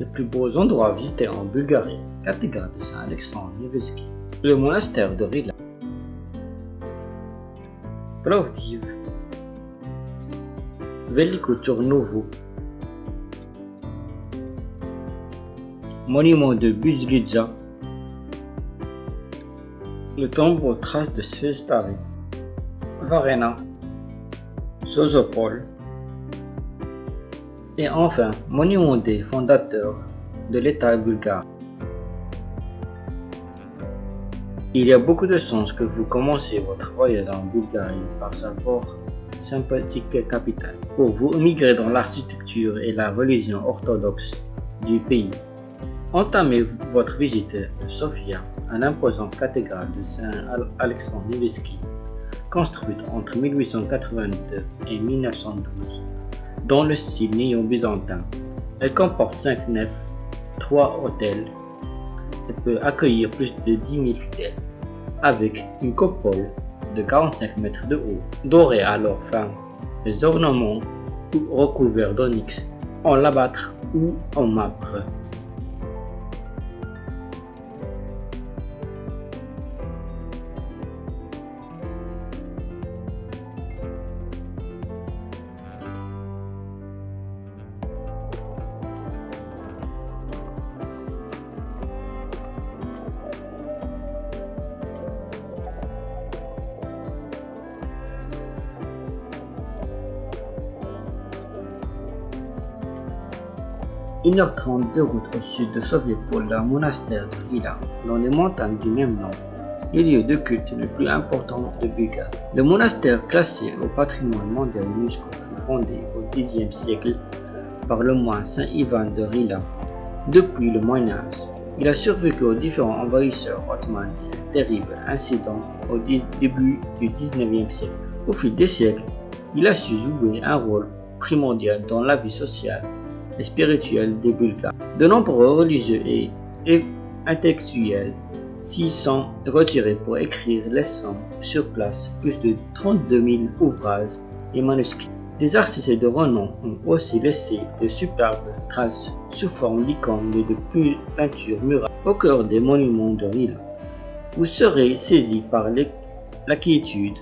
Les plus beaux endroits à visiter en Bulgarie, cathédrale de Saint-Alexandre Nevsky, le monastère de Rila, Plovdiv, Veliko Turnovo, monument de Buzlidza, le tombeau aux traces de Svestari, Varena, Sozopol, et enfin, monument des fondateurs de l'État bulgare. Il y a beaucoup de sens que vous commencez votre voyage en Bulgarie par sa fort sympathique capitale, pour vous émigrer dans l'architecture et la religion orthodoxe du pays. Entamez votre visite de Sofia, un imposante cathédrale de Saint-Alexandre Nevsky, construite entre 1882 et 1912 dans le style néo-byzantin. Elle comporte 5 nefs, 3 hôtels et peut accueillir plus de 10 000 fidèles, avec une coupole de 45 mètres de haut, dorée à leur fin. Les ornements recouverts d'onyx en labâtre ou en marbre. Une heure trente de route au sud de Sovietpol, le monastère de Rila, dans les montagnes du même nom, est lieu de culte le plus important de Bulgarie. Le monastère classé au patrimoine mondial UNESCO fut fondé au Xe siècle par le moine Saint Ivan de Rila. Depuis le Moyen Âge, il a survécu aux différents envahisseurs ottomans et un terrible incident au début du XIXe siècle. Au fil des siècles, il a su jouer un rôle primordial dans la vie sociale spirituelle des Bulgares. De nombreux religieux et, intellectuels s'y sont retirés pour écrire les sons sur place, plus de 32 000 ouvrages et manuscrits. Des artistes de renom ont aussi laissé de superbes traces sous forme d'icônes et de peintures murales au cœur des monuments de Rila. Vous serez saisi par la quiétude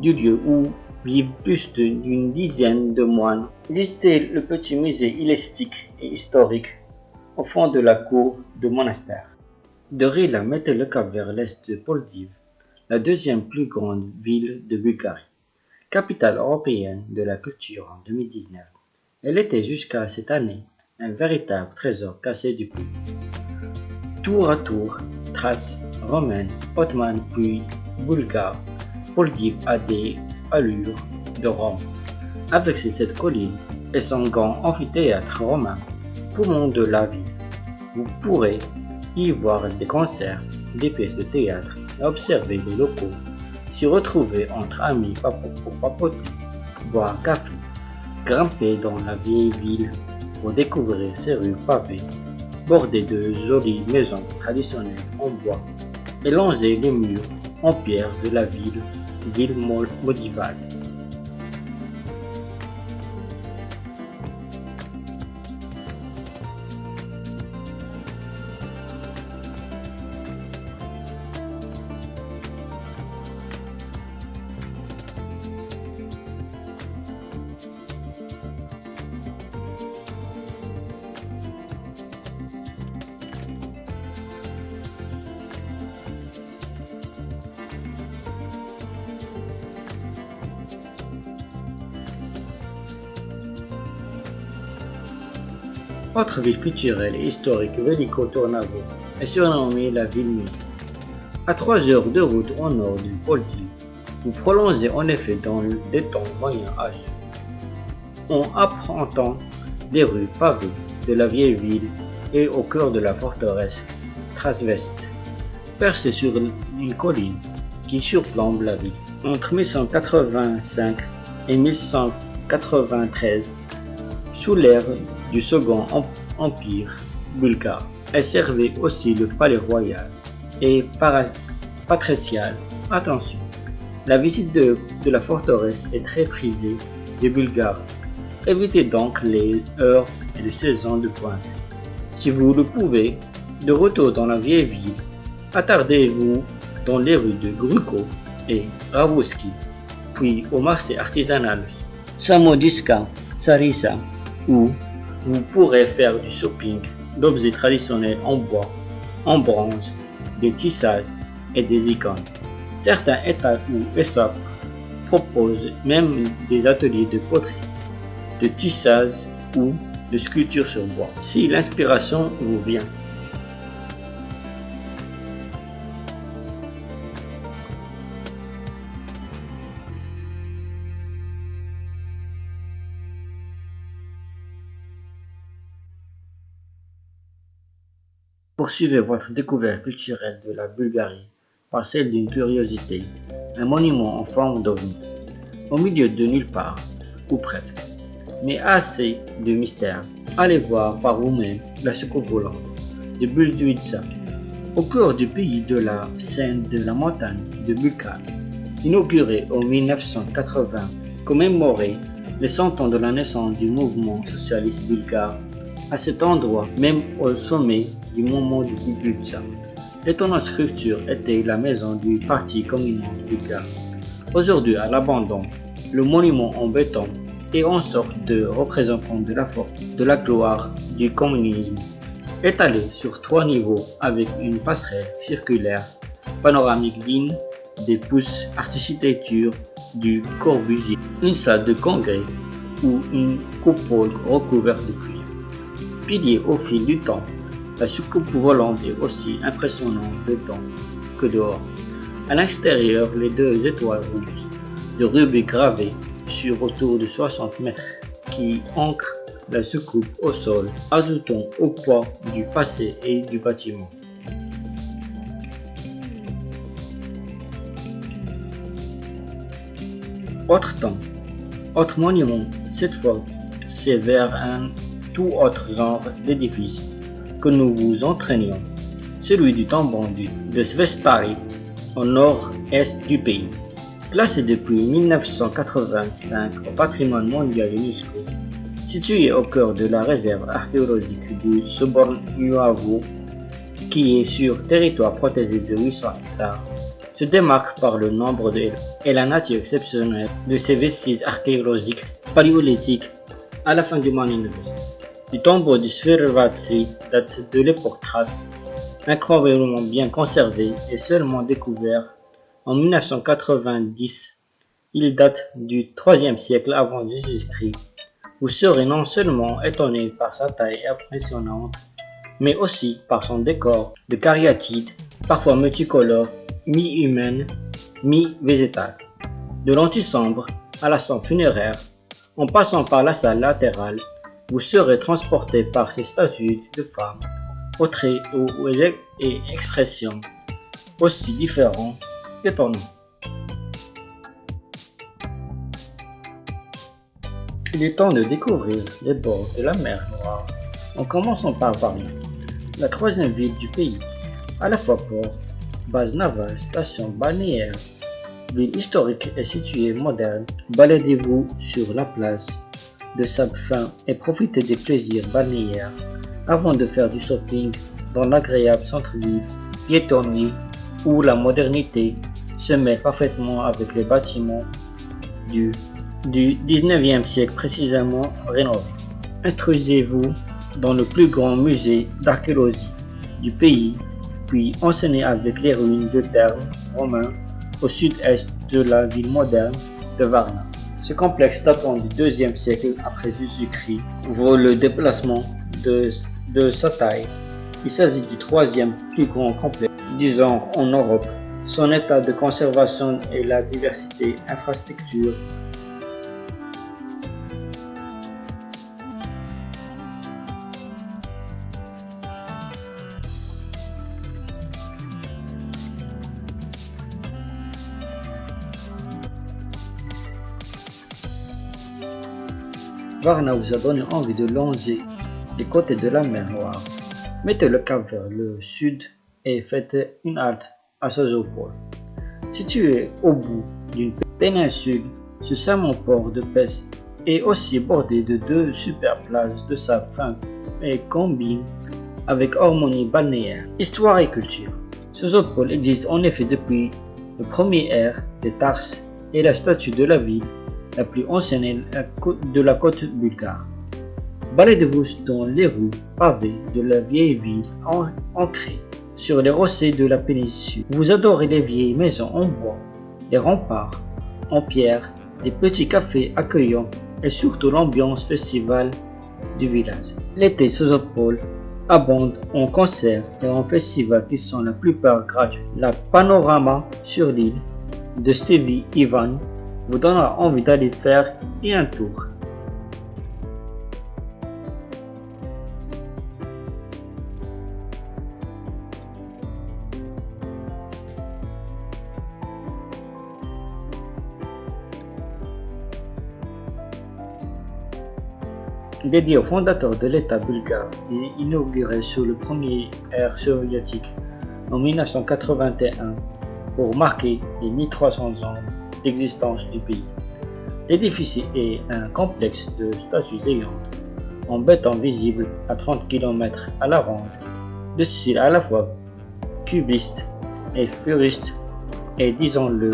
du lieu où vivent plus d'une dizaine de moines. Visitez le petit musée élastique et historique au fond de la cour du monastère. De Rila mettait le cap vers l'est de Poldiv, la deuxième plus grande ville de Bulgarie, capitale européenne de la culture en 2019. Elle était jusqu'à cette année un véritable trésor cassé du pays. Tour à tour, traces romaines, ottomanes puis bulgares, Poldiv a des allure de Rome. Avec ses sept collines et son grand amphithéâtre romain, poumon de la ville, vous pourrez y voir des concerts, des pièces de théâtre et observer les locaux, s'y retrouver entre amis pour papoter, boire un café, grimper dans la vieille ville pour découvrir ses rues pavées, bordées de jolies maisons traditionnelles en bois et longer les murs en pierre de la ville ville modivale. Autre ville culturelle et historique, Veliko Tornavo, est surnommée la ville nuit. À 3 heures de route au nord du Polti, vous prolongez en effet dans des temps moyen âgés. On apprend les rues pavées de la vieille ville et au cœur de la forteresse Trasvest, percée sur une colline qui surplombe la ville. Entre 1185 et 1193, sous l'ère du Second Empire bulgare. Elle servait aussi le palais royal et patricial. Attention, la visite de, la forteresse est très prisée des Bulgares. Évitez donc les heures et les saisons de pointe. Si vous le pouvez, de retour dans la vieille ville, attardez-vous dans les rues de Gruko et Ravouski, puis au marché artisanal Samodiska, Sarissa, où vous pourrez faire du shopping d'objets traditionnels en bois, en bronze, des tissages et des icônes. Certains États ou ESOP proposent même des ateliers de poterie, de tissage ou de sculpture sur bois. Si l'inspiration vous vient, Poursuivez votre découverte culturelle de la Bulgarie par celle d'une curiosité, un monument en forme d'ovni, au milieu de nulle part, ou presque, mais assez de mystère. Allez voir par vous-même la soucoupe volante de Bulduitsa, au cœur du pays de la scène de la montagne de Bulgar, inaugurée en 1980, commémoré les 100 ans de la naissance du mouvement socialiste bulgare. À cet endroit, même au sommet du moment du Bulgar, L'étonnante structure était la maison du Parti communiste bulgare. Aujourd'hui à l'abandon, le monument en béton est en sorte de représentant de la force, de la gloire du communisme. Étalé sur trois niveaux avec une passerelle circulaire panoramique digne des pousses architecture du Corbusier, une salle de congrès ou une coupole recouverte de cuir. Pilier au fil du temps la soucoupe volante est aussi impressionnante dedans que dehors. À l'extérieur, les deux étoiles rouges de rubis gravées sur autour de 60 mètres qui ancrent la soucoupe au sol, ajoutant au poids du passé et du bâtiment. Autre temps, autre monument, cette fois, c'est vers un tout autre genre d'édifice que nous vous entraînions, celui du tambon de Svestari, au nord-est du pays. Classé depuis 1985 au patrimoine mondial UNESCO, situé au cœur de la réserve archéologique du Soborn-Nuavo, qui est sur territoire protégé de 800 hectares, se démarque par le nombre de et la nature exceptionnelle de ses vestiges archéologiques paléolithiques à la fin du Moyen Le tombeau du Svervatsi date de l'époque Thrace, incroyablement bien conservé et seulement découvert en 1990. Il date du 3e siècle avant Jésus-Christ. Vous serez non seulement étonné par sa taille impressionnante, mais aussi par son décor de cariatide, parfois multicolore, mi-humaine, mi-végétale. De l'antichambre à la salle funéraire, en passant par la salle latérale, vous serez transporté par ces statues de femmes, aux traits et expressions aussi différents qu'étonnants. Il est temps de découvrir les bords de la mer Noire, en commençant par Paris, la troisième ville du pays, à la fois port, base navale, station balnéaire, ville historique et située moderne. Baladez-vous sur la place de sable fin et profitez des plaisirs balnéaires avant de faire du shopping dans l'agréable centre-ville piétonnier où la modernité se mêle parfaitement avec les bâtiments du, du 19e siècle précisément rénovés. Instruisez-vous dans le plus grand musée d'archéologie du pays, puis enseignez avec les ruines de termes romains au sud-est de la ville moderne de Varna. Ce complexe datant du deuxième siècle après Jésus-Christ vaut le déplacement de, de sa taille. Il s'agit du troisième plus grand complexe du genre en Europe. Son état de conservation et la diversité infrastructure Varna vous a donné envie de longer les côtés de la mer Noire. Mettez le cap vers le sud et faites une halte à Sozopol. Situé au bout d'une péninsule, ce salmon port de pêche est aussi bordé de deux super plages de sable fin et combine avec harmonie balnéaire. Histoire et culture. Sozopol existe en effet depuis le premier ère des Tarses et la statue de la ville la plus ancienne de la côte bulgare. Baladez-vous dans les rues pavées de la vieille ville ancrée sur les rochers de la péninsule. Vous adorez les vieilles maisons en bois, les remparts en pierre, les petits cafés accueillants et surtout l'ambiance festival du village. L'été Sozopol abonde en concerts et en festivals qui sont la plupart gratuits. La panorama sur l'île de Stevie Ivan vous donnera envie d'aller faire un tour. dédié au fondateur de l'État bulgare et inauguré sous le premier ère soviétique en 1981 pour marquer les 1300 ans d'existence du pays. L'édifice est un complexe de statues géantes en béton visible à 30 km à la ronde, de style à la fois cubiste et furiste et disons-le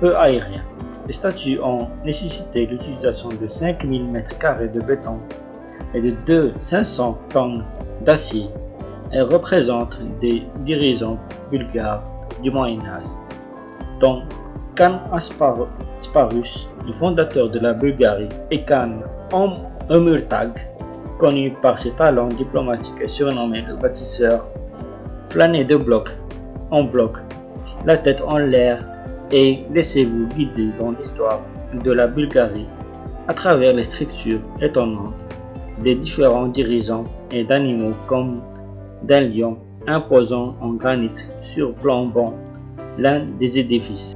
peu aérien. Les statues ont nécessité l'utilisation de 5000 m2 de béton et de 2 500 tonnes d'acier. Elles représentent des dirigeants bulgares du Moyen Âge, Khan Asparus, le fondateur de la Bulgarie, et Khan Omurtag, connu par ses talents diplomatiques et surnommé le bâtisseur, flânez de bloc en bloc, la tête en l'air et laissez-vous guider dans l'histoire de la Bulgarie à travers les structures étonnantes des différents dirigeants et d'animaux comme d'un lion imposant en granit surplombant l'un des édifices.